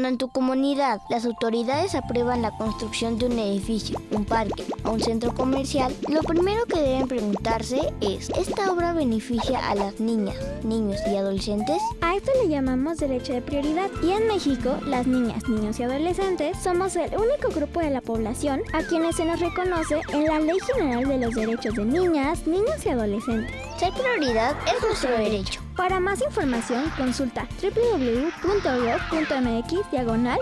Cuando en tu comunidad las autoridades aprueban la construcción de un edificio, un parque o un centro comercial, lo primero que deben preguntarse es, ¿esta obra beneficia a las niñas, niños y adolescentes? A esto le llamamos derecho de prioridad y en México las niñas, niños y adolescentes somos el único grupo de la población a quienes se nos reconoce en la Ley General de los Derechos de Niñas, Niños y Adolescentes. Ser prioridad es nuestro derecho. Para más información consulta www.gov.mx diagonal.